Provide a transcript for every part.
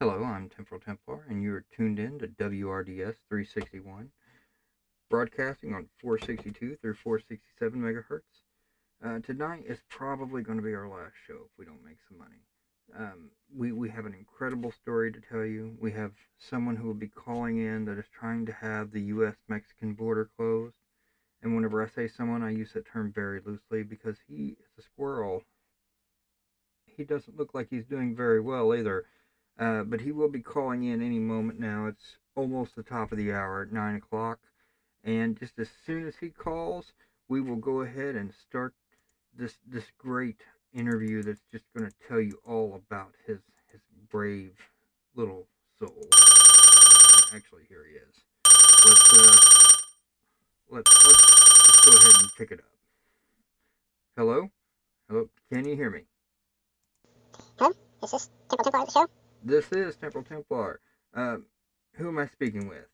Hello, I'm Temporal Templar, and you are tuned in to WRDS 361, broadcasting on 462 through 467 megahertz. Uh, tonight is probably going to be our last show if we don't make some money. Um, we, we have an incredible story to tell you. We have someone who will be calling in that is trying to have the U.S. Mexican border closed. And whenever I say someone, I use that term very loosely because he is a squirrel. He doesn't look like he's doing very well either. Uh, but he will be calling in any moment now. It's almost the top of the hour at 9 o'clock. And just as soon as he calls, we will go ahead and start this this great interview that's just going to tell you all about his his brave little soul. Actually, here he is. Let's uh, let's let's go ahead and pick it up. Hello, hello. Can you hear me? Hello, is this Temple the show? This is Temporal Templar. Uh, who am I speaking with?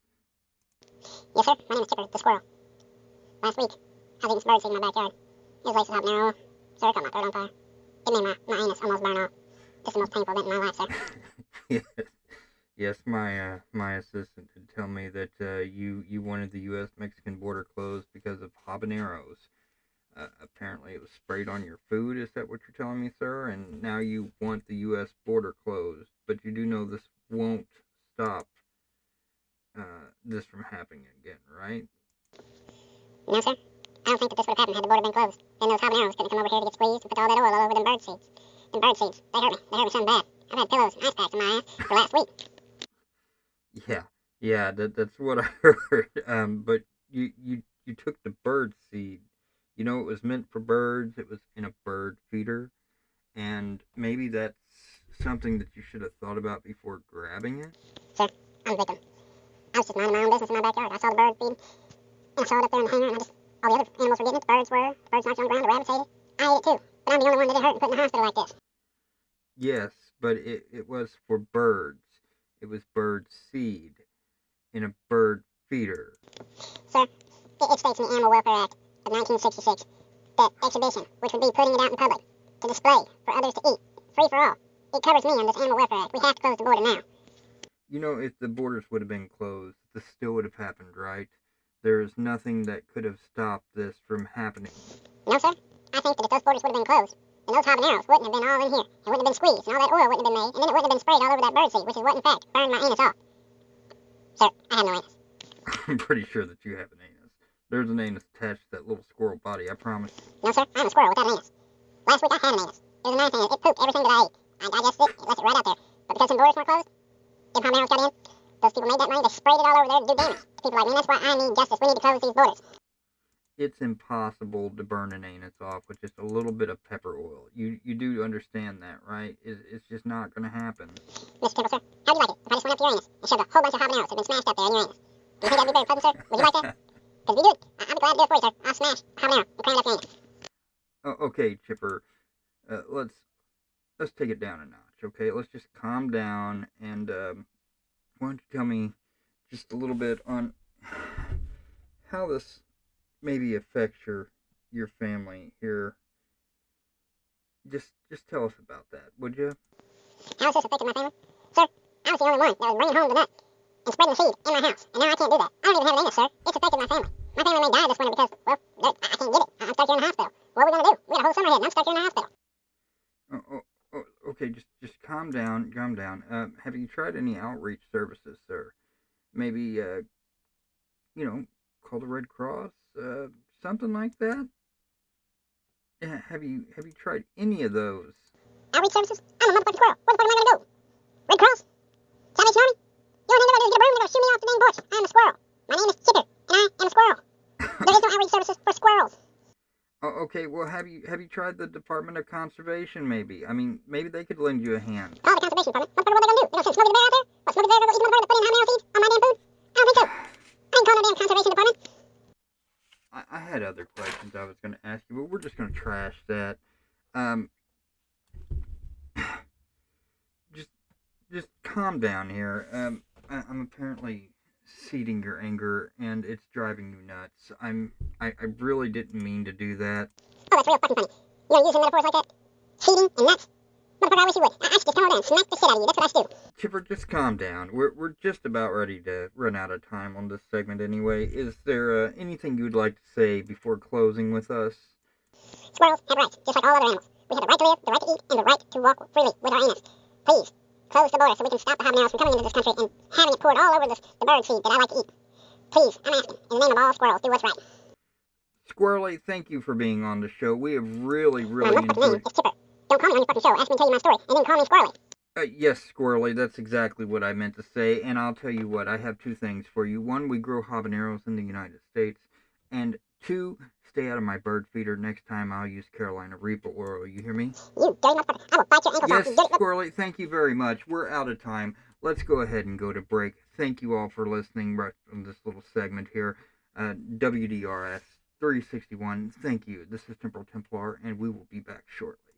Yes, sir. My name is Chipper the Squirrel. Last week, I was eating some birdseed in my backyard. It was laced with habanero, so it caught my throat on fire. It made my, my anus almost burn off. It's the most painful event in my life, sir. yes, yes. My uh, my assistant did tell me that uh, you you wanted the U.S. Mexican border closed because of habaneros. Uh, apparently, it was sprayed on your food. Is that what you're telling me, sir? And now you want the U.S. border closed, but you do know this won't stop uh, this from happening again, right? No, sir. I don't think that this would have happened had the border been closed. And those habaneros couldn't come over here to get squeezed and put all that oil all over them bird seeds. Them bird seeds, they hurt me. They hurt me something bad. I've had pillows and ice packs in my ass for last week. Yeah, yeah. That that's what I heard. Um, but you you you took the bird seed. You know, it was meant for birds. It was in a bird feeder, and maybe that's something that you should have thought about before grabbing it. Sir, I'm a victim. I was just minding my own business in my backyard. I saw the bird feed, and I saw it up there in the hanger, and I just, all the other animals were getting it. The birds were. The birds knocked on the ground. The rabbits ate it. I ate it too. But I'm the only one that it hurt and put in the hospital like this. Yes, but it, it was for birds. It was bird seed in a bird feeder. Sir, it, it states in the Animal Welfare Act of 1966 that exhibition, which would be putting it out in public to display for others to eat, free for all, it covers me under this Animal Welfare Act. We have to close the border now. You know, if the borders would have been closed, this still would have happened, right? There is nothing that could have stopped this from happening. No, sir. I think that if those borders would have been closed, then those habaneros wouldn't have been all in here. It wouldn't have been squeezed, and all that oil wouldn't have been made, and then it wouldn't have been sprayed all over that birdseed, which is what, in fact, burned my anus off. Sir, I have no anus. I'm pretty sure that you have an anus. There's an anus attached to that little squirrel body, I promise. No, sir. I'm a squirrel without an anus. Last week I had an anus. It was a nice anus. It pooped everything that I ate. I digested it. It left it right out there. But because some borders were closed, them habaneros got in. Those people made that money. They sprayed it all over there to do damage to people like me. That's why I need justice. We need to close these borders. It's impossible to burn an anus off with just a little bit of pepper oil. You you do understand that, right? It's, it's just not going to happen. Mr. Temple, sir, how'd you like it if I just went up to your anus and shoved a whole bunch of habaneros that had been smashed up there in your anus? Do you think that'd be very pleasant, sir? Would you like that? Because if you do it, I'll be glad to do it for you, sir. I'll smash habanero and it up. Oh, okay, Chipper. Uh, let's let's take it down a notch, okay? Let's just calm down and um, why don't you tell me just a little bit on how this maybe affects your your family here. Just just tell us about that, would you? How is this affecting my family? Sir, I was the only one that was bringing home the nut and spreading the seed in my house, and now I can't do that. I don't even have an anus, sir. It's affected my family. My family may die this winter because, well, I I can't get it. I'm stuck here in the hospital. What are we gonna do? We got a whole summer ahead, and I'm stuck here in the hospital. Oh, oh, oh, okay, just just calm down, calm down. Uh, have you tried any outreach services, sir? Maybe, uh, you know, call the Red Cross, uh, something like that. Yeah, have you have you tried any of those? Outreach services? I'm a motherfucking squirrel. What the fuck am I gonna do? Red Cross? Salvation Army? The only thing they're gonna do is get a broom and they're gonna shoot me off the dang porch. I'm a squirrel. My name is Chipper, and I am a squirrel. There is no outreach services for squirrels. Oh, okay. Well, have you have you tried the Department of Conservation? Maybe. I mean, maybe they could lend you a hand. Call the conservation department. What they gonna do? They gonna send Smokey the Bear out there? What, Smokey the Bear gonna go eat the motherfucker that put in habanero seeds on my damn food? I don't think so. I ain't calling no damn conservation department. I, I had other questions I was going to ask you, but we're just going to trash that. Um, just just calm down here. Um, I, I'm apparently seeding your anger, and it's driving you nuts. I'm I, I really didn't mean to do that. Oh, that's real fucking funny. You use some metaphors like that? Cheating and nuts? Motherfucker, I wish you would. I, I should just come over and smack the shit out of you. That's what I should do. Chipper, just calm down. We're we're just about ready to run out of time on this segment anyway. Is there uh, anything you'd like to say before closing with us? Squirrels have rights, just like all other animals. We have the right to live, the right to eat, and the right to walk freely with our anus. Please, close the border so we can stop the habaneros from coming into this country and having it poured all over this, the bird seed that I like to eat. Please, I'm asking, in the name of all squirrels, do what's right. Squirrely, thank you for being on the show. We have really, My really name enjoyed. is Chipper. Don't call me on your fucking show. Ask me to tell you my story, and then call me Squirrely. Uh, yes, Squirrely, that's exactly what I meant to say. And I'll tell you what, I have two things for you. One, we grow habaneros in the United States. And two, stay out of my bird feeder. Next time I'll use Carolina Reaper oil. You hear me? You dirty motherfucker. I will bite your ankles Yes, off, dirty Squirrely, thank you very much. We're out of time. Let's go ahead and go to break. Thank you all for listening right on this little segment here. Uh, WDRS 361. Thank you. This is Temporal Templar, and we will be back shortly.